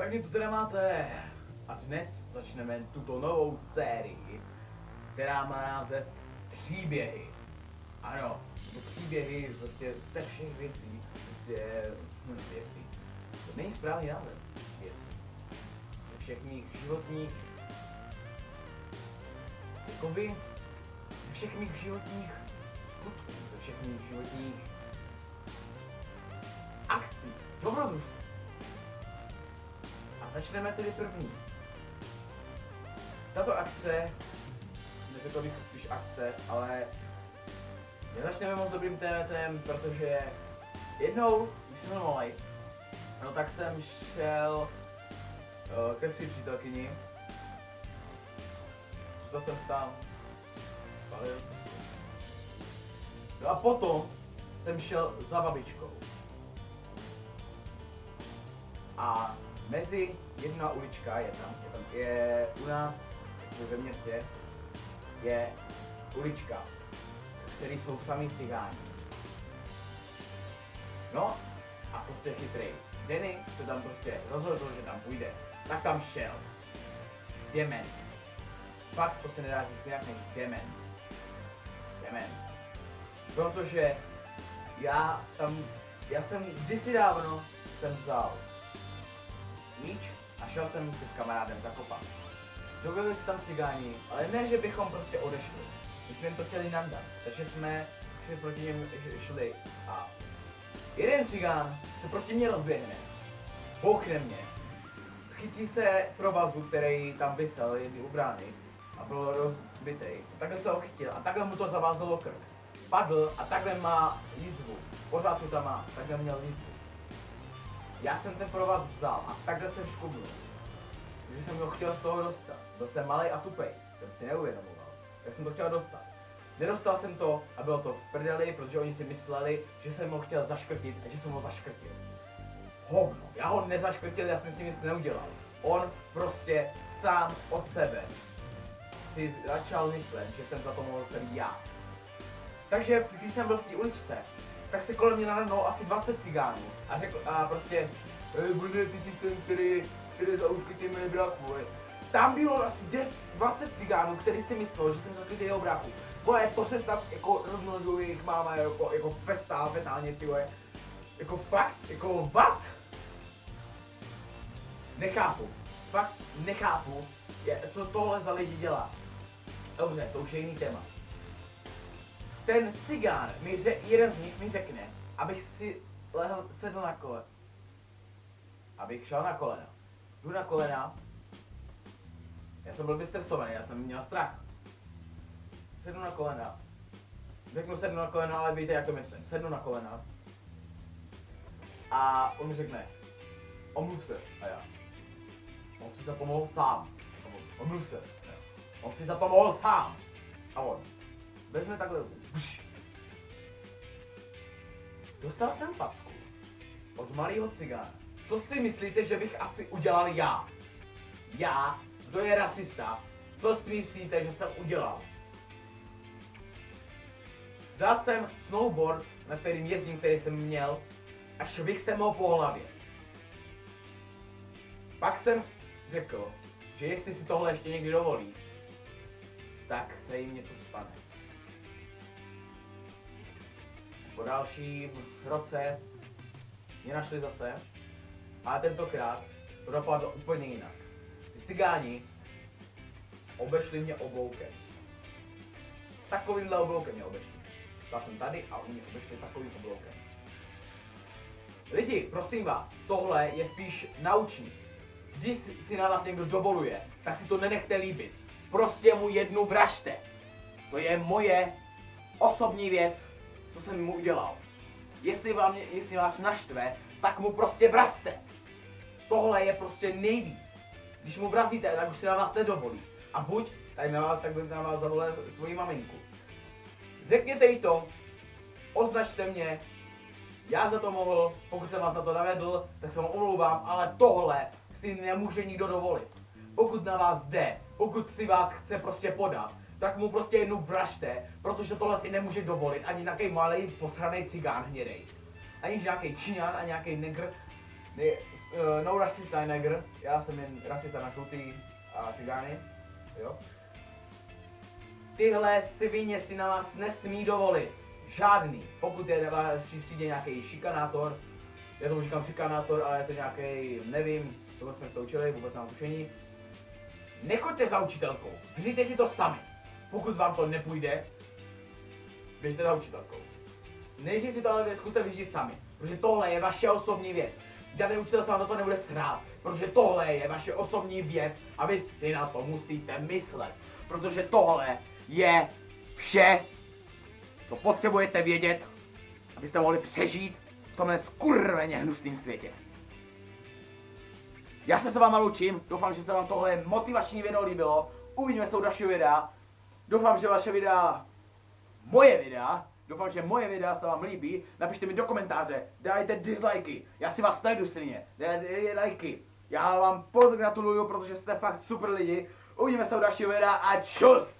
Tak mě tu teda máte. A dnes začneme tuto novou sérii, která má název Příběhy. Ano, to příběhy prostě ze všech věcí, prostě hm, věcí. To není správný název věcí. Ze všech mých životních, jakoby, ze všech mých životních skutků, ze všech mých životních akcí, dobrodružství. Začneme tedy první. Tato akce, neřekl bych spíš akce, ale nezačneme moc dobrým tématem, protože jednou, když jsem byl malý, no tak jsem šel uh, ke své přítelkyni. Zůstal jsem tam. No a potom jsem šel za babičkou. A mezi jedna ulička je tam, je, tam, je u nás ve městě, je ulička, který jsou samý cigáni. No a prostě chytrý. Denny se tam prostě rozhodl, že tam půjde, tak tam šel. Demen. Fakt to se nedá říct jinak než demen. Demen. Protože já tam, já jsem kdysi dávno jsem vzal míč a šel jsem se s kamarádem zakopat. Dobili se tam cigáni, ale ne, že bychom prostě odešli. My jsme jim to chtěli nandat, takže jsme šli proti něm šli a jeden cigán se proti mně rozběhne, bouchne mě, chytí se provazu, který tam vysel jedný u brány a byl rozbitej. Takhle se ho chytil a takhle mu to zavázalo krk. Padl a takhle má jízvu. Pořád tam má, takhle měl jízvu. Já jsem ten provaz vzal a takhle jsem škubnul. Že jsem ho chtěl z toho dostat. Byl jsem malý a tupej, jsem si neuvědomoval. Tak jsem to chtěl dostat. Nedostal jsem to a bylo to v prdeli, protože oni si mysleli, že jsem ho chtěl zaškrtit a že jsem ho zaškrtil. Hovno, já ho nezaškrtil, já jsem si nic neudělal. On prostě sám od sebe si začal myslet, že jsem za to mohl celý já. Takže když jsem byl v té uličce, tak se kolem mě nahrnulo asi 20 cigánů a řekl, a prostě, "Ej, bude ty jsi ten, který, který za ty mé bráchu, ej." Tam bylo asi 10, 20 cigánů, který si myslel, že jsem zakrytý jeho bráchu. Vole, to se snad jako rozmnožuje jejich máma jako, jako festá, fetálně, ty vole. Jako fakt, jako what? Nechápu. Fakt nechápu, je, co tohle za lidi dělá. Dobře, to už je jiný téma. Ten cigán, mi ře, jeden z nich mi řekne, abych si lehl, sedl na kole. Abych šel na kolena. Jdu na kolena. Já jsem byl vystresovaný, já jsem měl strach. Sednu na kolena. Řeknu sednu na kolena, ale víte, jak to myslím. Sednu na kolena. A on mi řekne, omluv se. A já. On si za to mohl sám. Omluv se. On si za to mohl sám. A on. Vezme takhle ruku. Dostal jsem facku od malého cigána. Co si myslíte, že bych asi udělal já? Já, kdo je rasista, co si myslíte, že jsem udělal? Vzal jsem snowboard, na kterým jezdím, který jsem měl, a švih jsem ho po hlavě. Pak jsem řekl, že jestli si tohle ještě někdy dovolí, tak se jim něco stane. Po dalším roce mě našli zase, ale tentokrát to dopadlo úplně jinak. Ty cigáni obešli mě obloukem. Takovýmhle obloukem mě obešli. Stál jsem tady a oni mě obešli takovým obloukem. Lidi, prosím vás, tohle je spíš naučný. Když si na vás někdo dovoluje, tak si to nenechte líbit. Prostě mu jednu vražte. To je moje osobní věc, co jsem mu udělal. Jestli, vám, jestli vás naštve, tak mu prostě vrazte. Tohle je prostě nejvíc. Když mu vrazíte, tak už si na vás nedovolí. A buď, tady na vás, tak na vás zavolá svoji maminku. Řekněte jí to, označte mě, já za to mohl, pokud jsem vás na to navedl, tak se vám omlouvám, ale tohle si nemůže nikdo dovolit. Pokud na vás jde, pokud si vás chce prostě podat, tak mu prostě jednu vražte, protože tohle si nemůže dovolit ani nějaký malý posraný cigán hnědej. Ani nějaký číňan a nějaký negr ne, uh, no rasista neger, já jsem jen rasista na žlutý a cigány, jo. Tyhle svině si na vás nesmí dovolit. Žádný. Pokud je na vaší třídě nějaký šikanátor, já tomu říkám šikanátor, ale je to nějaký, nevím, tohle jsme se to učili, vůbec nám tušení. Nechoďte za učitelkou, vyřiďte si to sami. Pokud vám to nepůjde, běžte za učitelkou. Nejdřív si to ale zkuste vyřídit sami, protože tohle je vaše osobní věc. Žádný učitel se vám do toho nebude srát, protože tohle je vaše osobní věc a vy si na to musíte myslet. Protože tohle je vše, co potřebujete vědět, abyste mohli přežít v tomhle skurveně hnusném světě. Já se s váma loučím, doufám, že se vám tohle motivační video líbilo. Uvidíme se u dalšího videa. Doufám, že vaše videa, moje videa, doufám, že moje videa se vám líbí. Napište mi do komentáře, dajte dislikey, já si vás najdu silně, dajte lajky. Já vám pogratuluju, protože jste fakt super lidi. Uvidíme se u dalšího videa a čus!